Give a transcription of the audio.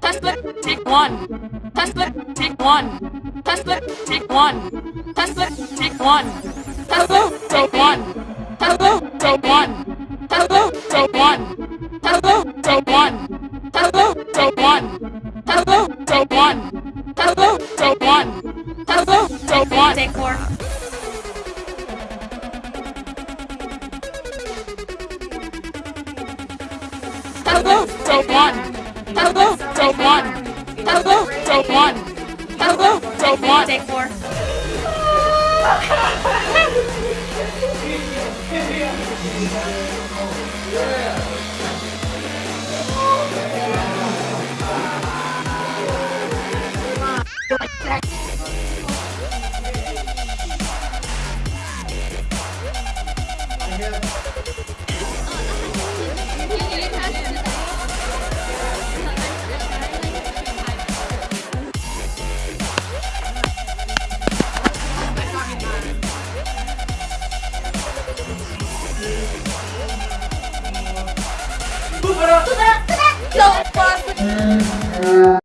Tesla, take one. Tesla, take one. Tesla, take one. Tesla, take one. Tesla, take one. Tesla, take one. Tesla, take one. Tesla, take one. Tesla, take one. Tesla, take one. Tesla, take one. So take what? Take four. Hello, don't want. Hello, don't want. Hello, don't want. Hello, don't yeah. Tudo, tudo, tudo, tudo.